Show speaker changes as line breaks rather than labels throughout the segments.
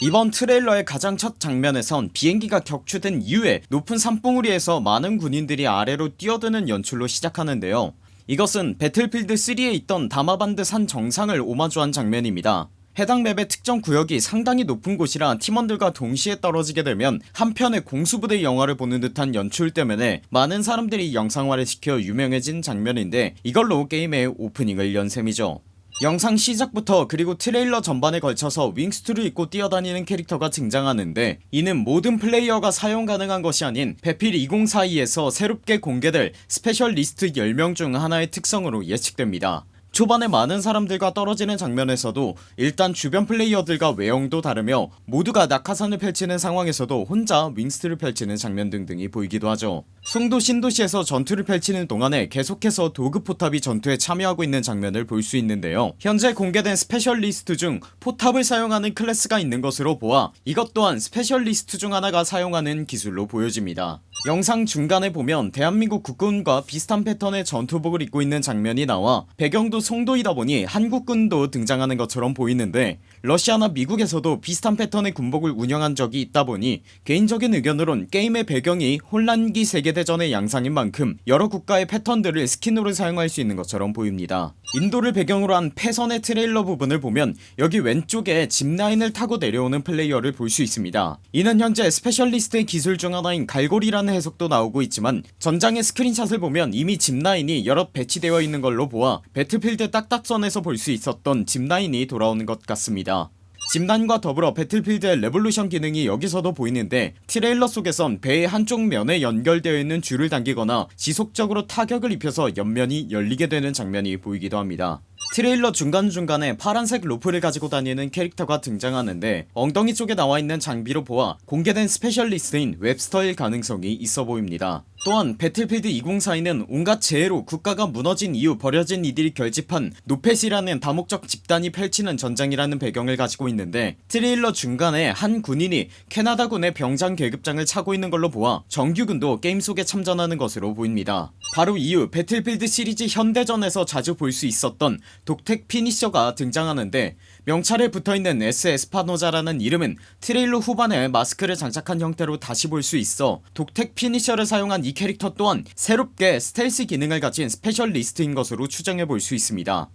이번 트레일러의 가장 첫 장면에선 비행기가 격추된 이후에 높은 산봉우리에서 많은 군인들이 아래로 뛰어드는 연출로 시작하는데요. 이것은 배틀필드 3에 있던 다마반드 산 정상을 오마주한 장면입니다. 해당 맵의 특정 구역이 상당히 높은 곳이라 팀원들과 동시에 떨어지게 되면 한편의 공수부대 영화를 보는 듯한 연출 때문에 많은 사람들이 영상화를 시켜 유명해진 장면인데 이걸로 게임의 오프닝을 연 셈이죠 영상 시작부터 그리고 트레일러 전반에 걸쳐서 wingsuit를 입고 뛰어다니는 캐릭터가 등장하는데 이는 모든 플레이어가 사용 가능한 것이 아닌 배필 2042에서 새롭게 공개될 specialist 10명 중 하나의 특성으로 예측됩니다 초반에 많은 사람들과 떨어지는 장면에서도 일단 주변 플레이어들과 외형도 다르며 모두가 낙하산을 펼치는 상황에서도 혼자 wingsuit를 펼치는 장면 등등이 보이기도 하죠. 송도 신도시에서 전투를 펼치는 동안에 계속해서 도그포탑이 전투에 참여하고 있는 장면을 볼 수 있는데요. 현재 공개된 specialist 중 포탑을 사용하는 클래스가 있는 것으로 보아 이것 또한 specialist 중 하나가 사용하는 기술로 보여집니다. 영상 중간에 보면 대한민국 국군과 비슷한 패턴의 전투복을 입고 있는 장면이 나와 배경도 송도이다 보니 한국군도 등장하는 것처럼 보이는데 러시아나 미국에서도 비슷한 패턴의 군복을 운영한 적이 있다 보니 개인적인 의견으론 게임의 배경이 혼란기 세계대전의 양상인 만큼 여러 국가의 패턴들을 스킨으로 사용할 수 있는 것처럼 보입니다. 인도를 배경으로 한 패선의 트레일러 부분을 보면 여기 왼쪽에 zipline을 타고 내려오는 플레이어를 볼 수 있습니다. 이는 현재 specialist의 기술 중 하나인 갈고리라는 해석도 나오고 있지만 전장의 스크린샷을 보면 이미 zipline이 여럿 배치되어 있는 걸로 보아 배틀필드 딱딱선에서 볼 수 있었던 zipline이 돌아오는 것 같습니다. zipline과 더불어 배틀필드의 Levolution 기능이 여기서도 보이는데 트레일러 속에선 배의 한쪽 면에 연결되어 있는 줄을 당기거나 지속적으로 타격을 입혀서 옆면이 열리게 되는 장면이 보이기도 합니다. 트레일러 중간중간에 파란색 로프를 가지고 다니는 캐릭터가 등장하는데 엉덩이 쪽에 나와있는 장비로 보아 공개된 specialist인 웹스터일 가능성이 있어 보입니다 또한 배틀필드 2042는 온갖 재해로 국가가 무너진 이후 버려진 이들이 결집한 No-Pat이라는 다목적 집단이 펼치는 전장이라는 배경을 가지고 있는데 트레일러 중간에 한 군인이 캐나다군의 병장 계급장을 차고 있는 걸로 보아 정규군도 게임 속에 참전하는 것으로 보입니다. 바로 이후 배틀필드 시리즈 현대전에서 자주 볼 수 있었던 dog tag finisher가 등장하는데 명찰에 붙어있는 S 에스파노자라는 이름은 트레일러 후반에 마스크를 장착한 형태로 다시 볼 수 있어 dog tag finisher를 사용한 이 캐릭터 또한 새롭게 스텔스 기능을 가진 specialist인 것으로 추정해볼 수 있습니다.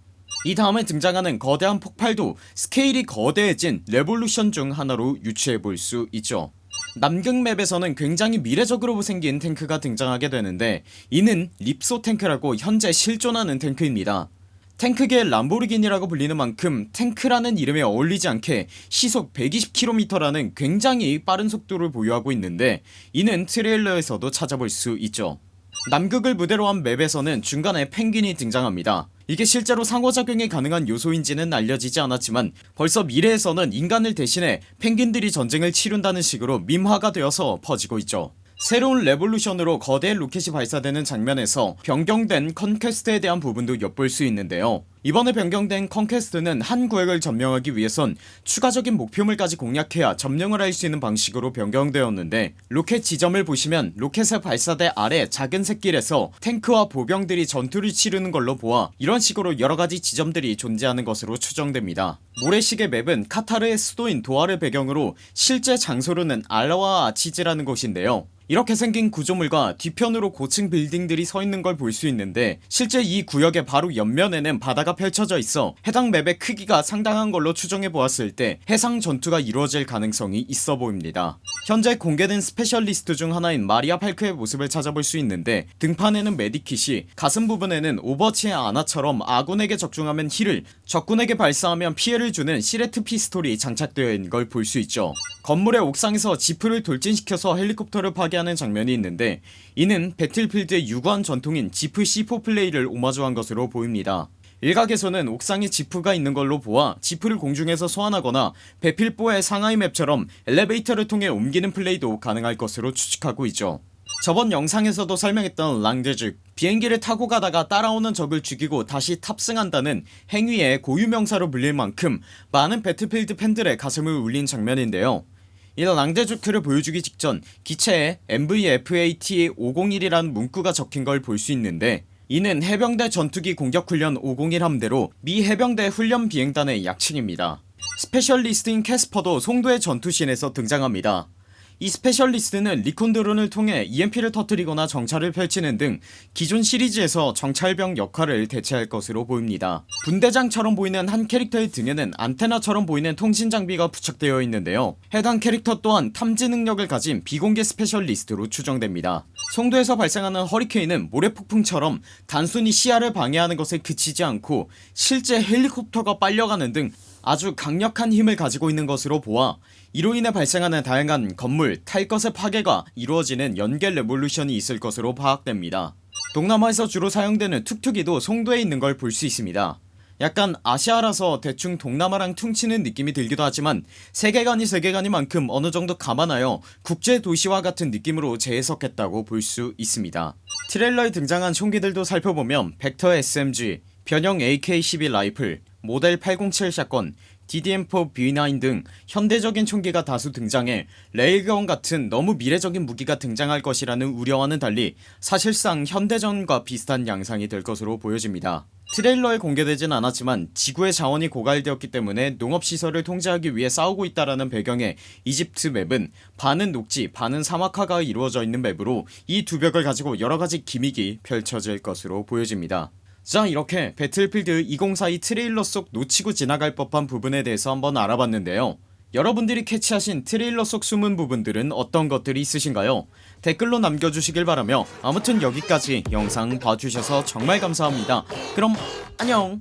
이 다음에 등장하는 거대한 폭발도 스케일이 거대해진 Levolution 중 하나로 유추해볼 수 있죠. 남극 map에서는 굉장히 미래적으로 생긴 탱크가 등장하게 되는데 이는 립소 탱크라고 현재 실존하는 탱크입니다 탱크계의 람보르기니라고 불리는 만큼 탱크라는 이름에 어울리지 않게 시속 120km라는 굉장히 빠른 속도를 보유하고 있는데 이는 트레일러에서도 찾아볼 수 있죠. 남극을 무대로 한 맵에서는 중간에 펭귄이 등장합니다. 이게 실제로 상호작용이 가능한 요소인지는 알려지지 않았지만 벌써 미래에서는 인간을 대신해 펭귄들이 전쟁을 치룬다는 식으로 밈화가 되어서 퍼지고 있죠 새로운 Levolution으로 거대 로켓이 발사되는 장면에서 변경된 Conquest에 대한 부분도 엿볼 수 있는데요 이번에 변경된 Conquest는 한 구역을 점령하기 위해선 추가적인 목표물까지 공략해야 점령을 할 수 있는 방식으로 변경되었는데 로켓 지점을 보시면 로켓의 발사대 아래 작은 샛길에서 탱크와 보병들이 전투를 치르는 걸로 보아 이런 식으로 여러가지 지점들이 존재하는 것으로 추정됩니다. 모래시계 map은 카타르의 수도인 도하를 배경으로 실제 장소로는 알라와 아치즈라는 곳인데요. 이렇게 생긴 구조물과 뒤편으로 고층 빌딩들이 서있는 걸 볼 수 있는데 실제 이 구역의 바로 옆면에는 바다가 펼쳐져 있어 해당 map의 크기가 상당한 걸로 추정해 보았을 때 해상 전투가 이루어질 가능성이 있어 보입니다. 현재 공개된 specialist 중 하나인 마리아 팔크의 모습을 찾아볼 수 있는데 등판에는 medikit이 가슴 부분에는 오버워치의 아나처럼 아군에게 적중하면 heal을 적군에게 발사하면 피해를 주는 Syrette pistol이 장착되어 있는 걸 볼 수 있죠. 건물의 옥상에서 지프를 돌진시켜서 헬리콥터를 파괴하는 장면이 있는데 이는 배틀필드의 유구한 전통인 지프 C4 플레이를 오마주한 것으로 보입니다 일각에서는 옥상에 지프가 있는 걸로 보아 지프를 공중에서 소환하거나 배필보의 상하이 맵처럼 엘리베이터를 통해 옮기는 플레이도 가능할 것으로 추측하고 있죠. 저번 영상에서도 설명했던 랑데즈 비행기를 타고 가다가 따라오는 적을 죽이고 다시 탑승한다는 행위의 고유명사로 불릴 만큼 많은 배틀필드 팬들의 가슴을 울린 장면인데요. 이런 랑데주크를 보여주기 직전 기체에 MVFAT501이라는 문구가 적힌 걸 볼 수 있는데 이는 해병대 전투기 공격훈련 501 함대로 미 해병대 훈련 비행단의 약칭입니다. specialist인 캐스퍼도 송도의 전투신에서 등장합니다 이 specialist는 recon 드론을 통해 EMP를 터뜨리거나 정찰을 펼치는 등 기존 시리즈에서 정찰병 역할을 대체할 것으로 보입니다. 분대장처럼 보이는 한 캐릭터의 등에는 안테나처럼 보이는 통신장비가 부착되어 있는데요. 해당 캐릭터 또한 탐지 능력을 가진 비공개 specialist로 추정됩니다. 송도에서 발생하는 허리케인은 모래폭풍처럼 단순히 시야를 방해하는 것에 그치지 않고 실제 헬리콥터가 빨려가는 등 아주 강력한 힘을 가지고 있는 것으로 보아 이로 인해 발생하는 다양한 건물 탈 것의 파괴가 이루어지는 연계 Levolution이 있을 것으로 파악됩니다. 동남아에서 주로 사용되는 툭툭이도 송도에 있는 걸 볼 수 있습니다. 약간 아시아라서 대충 동남아랑 퉁치는 느낌이 들기도 하지만 세계관이 세계관이니만큼 어느정도 감안하여 국제도시와 같은 느낌으로 재해석했다고 볼 수 있습니다. 트레일러에 등장한 총기들도 살펴보면 벡터 SMG, 변형 AK-12 라이플, 모델 807 샷건, DDM4 B9 등 현대적인 총기가 다수 등장해 레일건 같은 너무 미래적인 무기가 등장할 것이라는 우려와는 달리 사실상 현대전과 비슷한 양상이 될 것으로 보여집니다. 트레일러에 공개되진 않았지만 지구의 자원이 고갈되었기 때문에 농업시설을 통제하기 위해 싸우고 있다라는 배경의 이집트 맵은 반은 녹지 반은 사막화가 이루어져 있는 map으로 이 두 벽을 가지고 여러가지 gimmick이 펼쳐질 것으로 보여집니다 자 이렇게 배틀필드 2042 트레일러 속 놓치고 지나갈 법한 부분에 대해서 한번 알아봤는데요. 여러분들이 캐치하신 트레일러 속 숨은 부분들은 어떤 것들이 있으신가요? 댓글로 남겨주시길 바라며 아무튼 여기까지 영상 봐주셔서 정말 감사합니다. 그럼 안녕